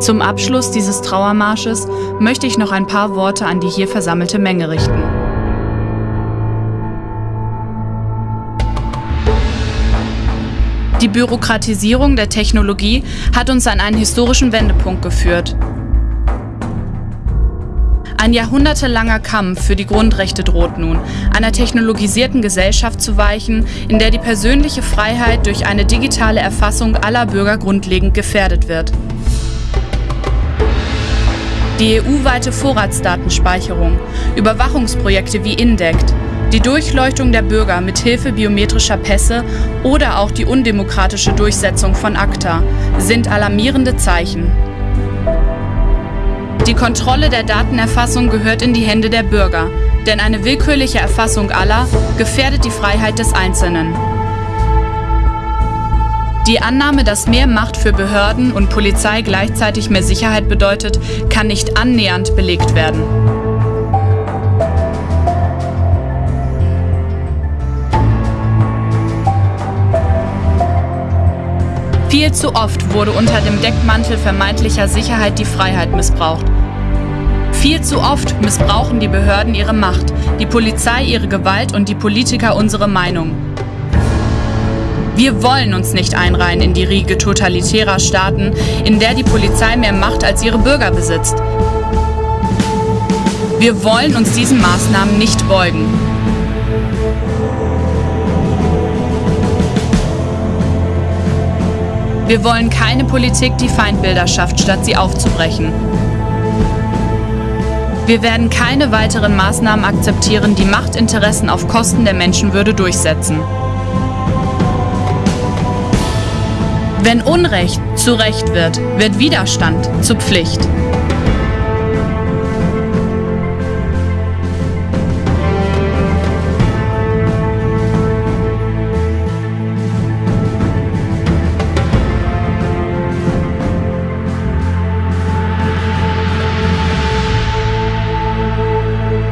Zum Abschluss dieses Trauermarsches möchte ich noch ein paar Worte an die hier versammelte Menge richten. Die Bürokratisierung der Technologie hat uns an einen historischen Wendepunkt geführt. Ein jahrhundertelanger Kampf für die Grundrechte droht nun, einer technologisierten Gesellschaft zu weichen, in der die persönliche Freiheit durch eine digitale Erfassung aller Bürger grundlegend gefährdet wird. Die EU-weite Vorratsdatenspeicherung, Überwachungsprojekte wie INDECT, die Durchleuchtung der Bürger mit Hilfe biometrischer Pässe oder auch die undemokratische Durchsetzung von ACTA sind alarmierende Zeichen. Die Kontrolle der Datenerfassung gehört in die Hände der Bürger, denn eine willkürliche Erfassung aller gefährdet die Freiheit des Einzelnen. Die Annahme, dass mehr Macht für Behörden und Polizei gleichzeitig mehr Sicherheit bedeutet, kann nicht annähernd belegt werden. Viel zu oft wurde unter dem Deckmantel vermeintlicher Sicherheit die Freiheit missbraucht. Viel zu oft missbrauchen die Behörden ihre Macht, die Polizei ihre Gewalt und die Politiker unsere Meinung. Wir wollen uns nicht einreihen in die Riege totalitärer Staaten, in der die Polizei mehr Macht als ihre Bürger besitzt. Wir wollen uns diesen Maßnahmen nicht beugen. Wir wollen keine Politik, die Feindbilder schafft, statt sie aufzubrechen. Wir werden keine weiteren Maßnahmen akzeptieren, die Machtinteressen auf Kosten der Menschenwürde durchsetzen. Wenn Unrecht zu Recht wird, wird Widerstand zur Pflicht.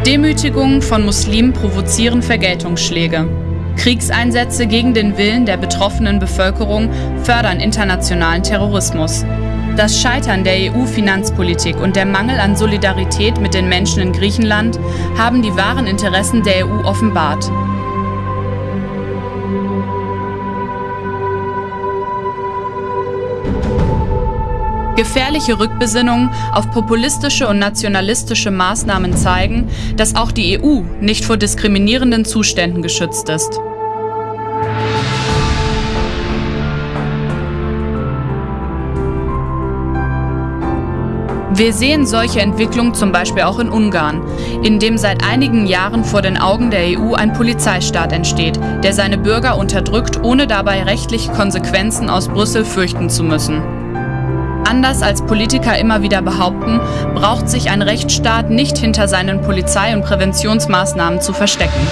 Demütigungen von Muslimen provozieren Vergeltungsschläge. Kriegseinsätze gegen den Willen der betroffenen Bevölkerung fördern internationalen Terrorismus. Das Scheitern der EU-Finanzpolitik und der Mangel an Solidarität mit den Menschen in Griechenland haben die wahren Interessen der EU offenbart. Gefährliche Rückbesinnungen auf populistische und nationalistische Maßnahmen zeigen, dass auch die EU nicht vor diskriminierenden Zuständen geschützt ist. Wir sehen solche Entwicklungen zum Beispiel auch in Ungarn, in dem seit einigen Jahren vor den Augen der EU ein Polizeistaat entsteht, der seine Bürger unterdrückt, ohne dabei rechtliche Konsequenzen aus Brüssel fürchten zu müssen. Anders als Politiker immer wieder behaupten, braucht sich ein Rechtsstaat nicht hinter seinen Polizei- und Präventionsmaßnahmen zu verstecken.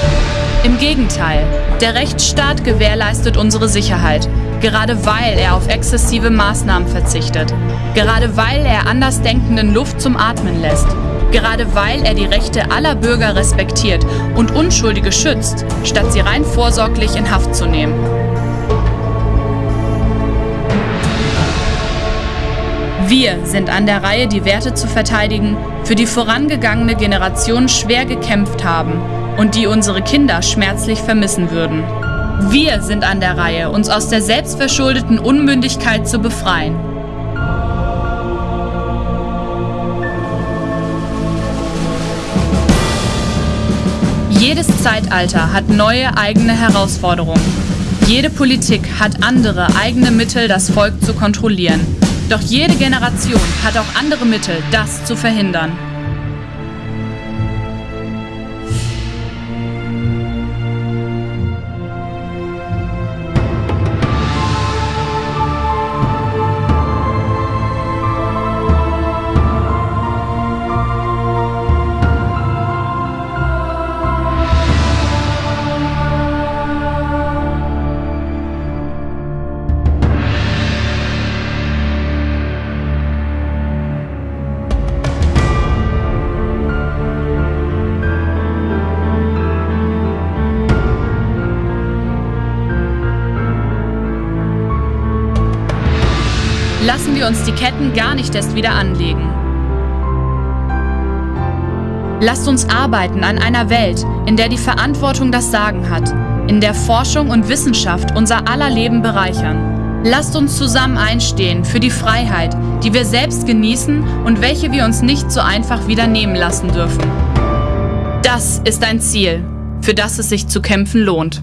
Im Gegenteil, der Rechtsstaat gewährleistet unsere Sicherheit, gerade weil er auf exzessive Maßnahmen verzichtet, gerade weil er Andersdenkenden Luft zum Atmen lässt, gerade weil er die Rechte aller Bürger respektiert und Unschuldige schützt, statt sie rein vorsorglich in Haft zu nehmen. Wir sind an der Reihe, die Werte zu verteidigen, für die vorangegangene Generationen schwer gekämpft haben und die unsere Kinder schmerzlich vermissen würden. Wir sind an der Reihe, uns aus der selbstverschuldeten Unmündigkeit zu befreien. Jedes Zeitalter hat neue eigene Herausforderungen. Jede Politik hat andere eigene Mittel, das Volk zu kontrollieren. Doch jede Generation hat auch andere Mittel, das zu verhindern. Wir uns die Ketten gar nicht erst wieder anlegen. Lasst uns arbeiten an einer Welt, in der die Verantwortung das Sagen hat, in der Forschung und Wissenschaft unser aller Leben bereichern. Lasst uns zusammen einstehen für die Freiheit, die wir selbst genießen und welche wir uns nicht so einfach wieder nehmen lassen dürfen. Das ist ein Ziel, für das es sich zu kämpfen lohnt.